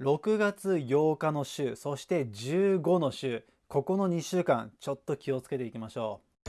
6月8日の週そして15の週ここの2週間ちょっと気をつけていきましょう。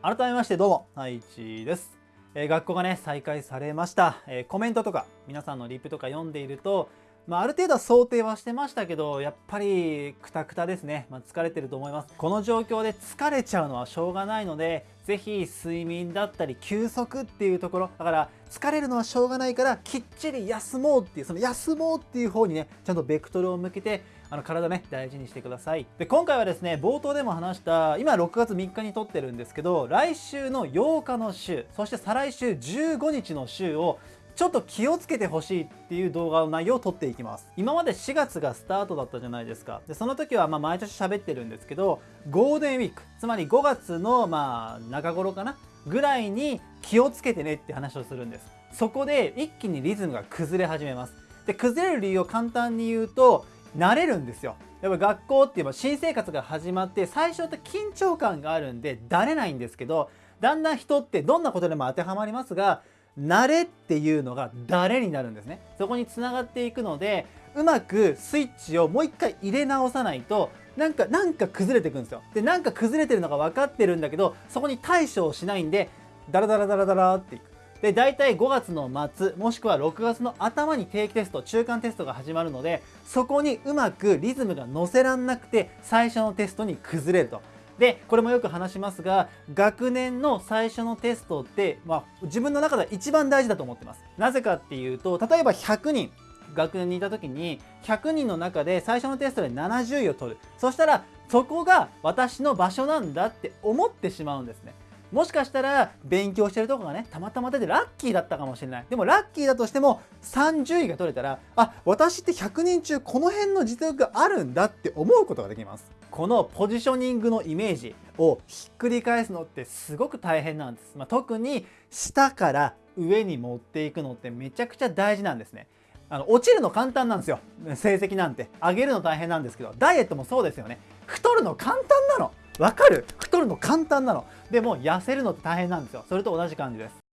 改めましてどうも太一です、えー、学校がね再開されました、えー、コメントとか皆さんのリップとか読んでいるとまあ、ある程度は想定はしてましたけどやっぱりクタクタですね、まあ、疲れてると思います。この状況で疲れちゃうのはしょうがないので是非睡眠だったり休息っていうところ。だから疲れるのはしょうがないからきっちり休もうっていうその休もうっていう方にねちゃんとベクトルを向けてあの体ね大事にしてください。で今回はですね冒頭でも話した今6月3日に撮ってるんですけど来週の8日の週そして再来週15日の週をちょっと気をつけてほしいっていう動画の内容を撮っていきます。今まで4月がスタートだったじゃないですか。でその時はま毎年喋ってるんですけどゴールデンウィークつまり5月のまあ中頃かな？ぐらいに気をつけてねって話をするんです。そこで一気にリズムが崩れ始めます。で崩れる理由を簡単に言うと慣れるんですよ。やっぱ学校って言えば新生活が始まって最初って緊張感があるんでだれないんですけどだんだん人ってどんなことでも当てはまりますが慣れっていうのが誰になるんですね。そこにつながっていくのでうまくスイッチをもう一回入れ直さないとなんかなんか崩れていくんですよ。でなんか崩れてるのが分かってるんだけどそこに対処をしないんでダラダラダラダラっていく。で大体5月の末もしくは6月の頭に定期テスト中間テストが始まるのでそこにうまくリズムが乗せらんなくて最初のテストに崩れると。でこれもよく話しますが学年の最初のテストって、まあ、自分の中では一番大事だと思ってます。なぜかっていうと例えば100人学年にいた時に100人の中で最初のテストで70位を取る。そしたらそこが私の場所なんだって思ってしまうんですね。もしかしたら勉強してるとこがねたまたま出てラッキーだったかもしれない。でもラッキーだとしても30位が取れたらあ私って100人中この辺の実力があるんだって思うことができます。このポジショニングのイメージをひっくり返すのってすごく大変なんです、まあ、特に下から上に持っていくのってめちゃくちゃ大事なんですね。あの落ちるの簡単なんですよ。成績なんて。上げるの大変なんですけどダイエットもそうですよね。太るの簡単なの。わかる？太るの簡単なの。でも痩せるのって大変なんですよ。それと同じ感じです。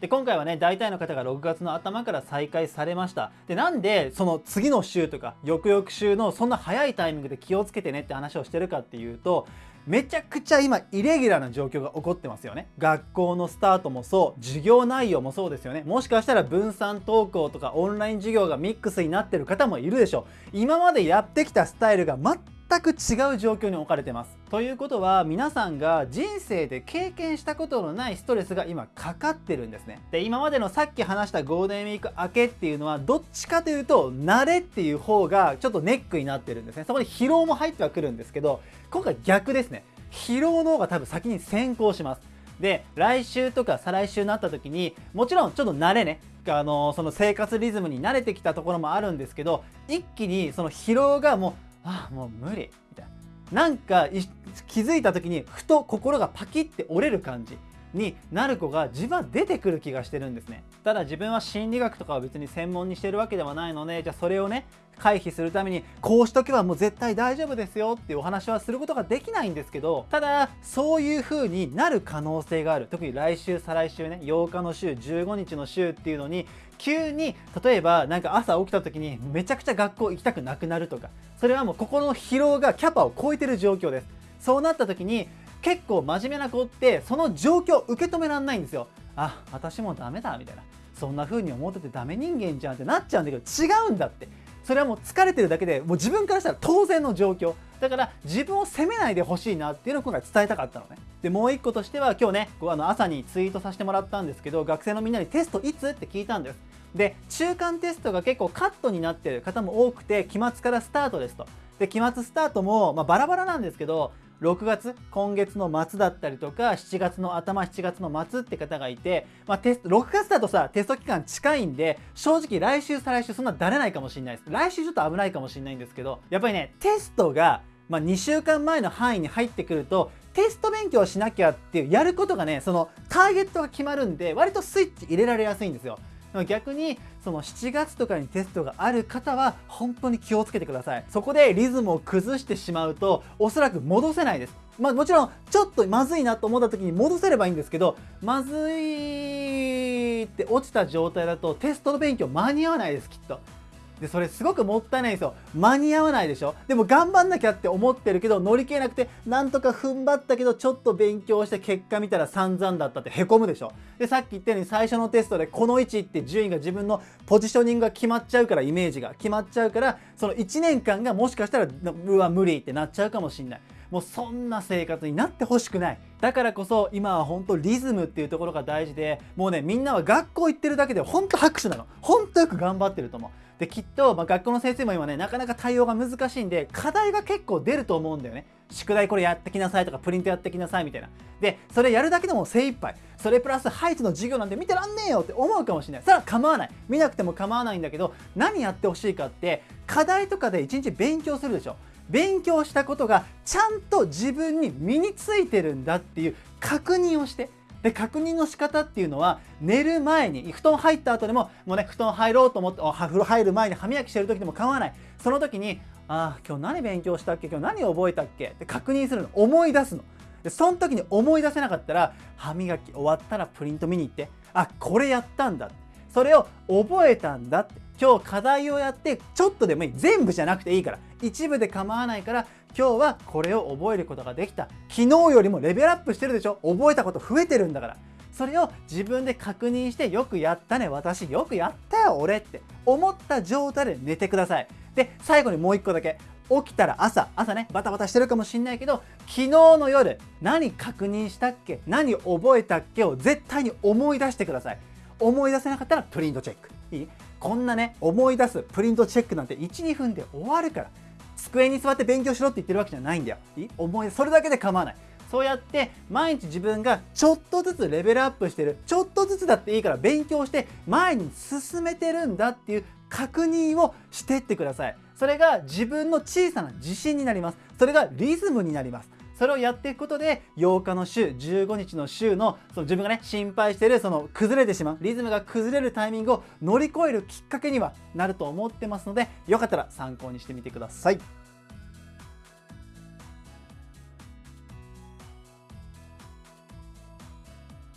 で今回はね大体の方が6月の頭から再開されました。でなんでその次の週とか翌々週のそんな早いタイミングで気をつけてねって話をしてるかっていうとめちゃくちゃ今イレギュラーな状況が起こってますよね。学校のスタートもそう授業内容もそうですよね。もしかしたら分散登校とかオンライン授業がミックスになってる方もいるでしょう。今までやってきたスタイルが全く違う状況に置かれてます。ということは皆さんが人生で経験したことのないストレスが今かかってるんですね。で今までのさっき話したゴールデンウィーク明けっていうのはどっちかというと慣れっていう方がちょっとネックになってるんですね。そこに疲労も入ってはくるんですけど今回逆ですね。疲労の方が多分先に先行します。で来週とか再来週になった時にもちろんちょっと慣れねあのその生活リズムに慣れてきたところもあるんですけど一気にその疲労がもうああもう無理みたいななんか気づいた時にふと心がパキッて折れる感じ。になる子が自分は出てくる気がしてるんですね。ただ自分は心理学とかは別に専門にしてるわけではないのでじゃあそれをね回避するためにこうしとけばもう絶対大丈夫ですよっていうお話はすることができないんですけどただそういう風になる可能性がある。特に来週再来週ね8日の週15日の週っていうのに急に例えばなんか朝起きた時にめちゃくちゃ学校行きたくなくなるとかそれはもう心の疲労がキャパを超えてる状況です。そうなった時に結構真面目な子ってその状況を受け止めらんないんですよ。あ私もダメだみたいな。そんな風に思っててダメ人間じゃんってなっちゃうんだけど違うんだって。それはもう疲れてるだけでもう自分からしたら当然の状況。だから自分を責めないでほしいなっていうのを今回伝えたかったのね。でもう一個としては今日ねあの朝にツイートさせてもらったんですけど学生のみんなにテストいつ？って聞いたんです。で中間テストが結構カットになってる方も多くて期末からスタートですと。で期末スタートも、まあ、バラバラなんですけど6月今月の末だったりとか7月の頭7月の末って方がいて、まあ、テスト6月だとさテスト期間近いんで正直来週再来週そんなだれないかもしれないです。来週ちょっと危ないかもしれないんですけどやっぱりねテストが、まあ、2週間前の範囲に入ってくるとテスト勉強しなきゃっていうやることがねそのターゲットが決まるんで割とスイッチ入れられやすいんですよ。逆にその7月とかにテストがある方は本当に気をつけてくださいそこでリズムを崩してしまうとおそらく戻せないですまあもちろんちょっとまずいなと思った時に戻せればいいんですけどまずいって落ちた状態だとテストの勉強間に合わないですきっと。でそれすごくもったいないですよ。間に合わないでしょ。でも頑張んなきゃって思ってるけど乗り切れなくてなんとか踏ん張ったけどちょっと勉強して結果見たら散々だったってへこむでしょ。でさっき言ったように最初のテストでこの位置って順位が自分のポジショニングが決まっちゃうからイメージが。決まっちゃうからその1年間がもしかしたらうわ無理ってなっちゃうかもしんない。もうそんな生活になってほしくない。だからこそ今は本当リズムっていうところが大事でもうねみんなは学校行ってるだけで本当拍手なの。本当よく頑張ってると思う。できっと、まあ、学校の先生も今ねなかなか対応が難しいんで課題が結構出ると思うんだよね。宿題これやってきなさいとかプリントやってきなさいみたいな。でそれやるだけでも精一杯。それプラスハイツの授業なんて見てらんねえよって思うかもしれない。それは構わない。見なくても構わないんだけど何やってほしいかって課題とかで一日勉強するでしょ。勉強したことがちゃんと自分に身についてるんだっていう確認をしてで確認の仕方っていうのは寝る前に布団入った後でももうね布団入ろうと思ってお風呂入る前に歯磨きしてる時でも構わない。その時にああ今日何勉強したっけ？今日何覚えたっけ？って確認するの。思い出すの。でその時に思い出せなかったら歯磨き終わったらプリント見に行ってあこれやったんだそれを覚えたんだって。今日課題をやってちょっとでもいい。全部じゃなくていいから。一部で構わないから今日はこれを覚えることができた。昨日よりもレベルアップしてるでしょ？覚えたこと増えてるんだから。それを自分で確認してよくやったね。私よくやったよ俺って。思った状態で寝てください。で最後にもう一個だけ。起きたら朝朝ねバタバタしてるかもしんないけど昨日の夜何確認したっけ？何覚えたっけ？を絶対に思い出してください。思い出せなかったらプリントチェック。いい？こんなね思い出すプリントチェックなんて12分で終わるから。机に座って勉強しろって言ってるわけじゃないんだよ。いい？思いそれだけで構わない。そうやって毎日自分がちょっとずつレベルアップしてる。ちょっとずつだっていいから勉強して前に進めてるんだっていう確認をしてってください。それが自分の小さな自信になります。それがリズムになります。それをやっていくことで8日の週15日の週のその自分がね心配してるその崩れてしまうリズムが崩れるタイミングを乗り越えるきっかけにはなると思ってますのでよかったら参考にしてみてください。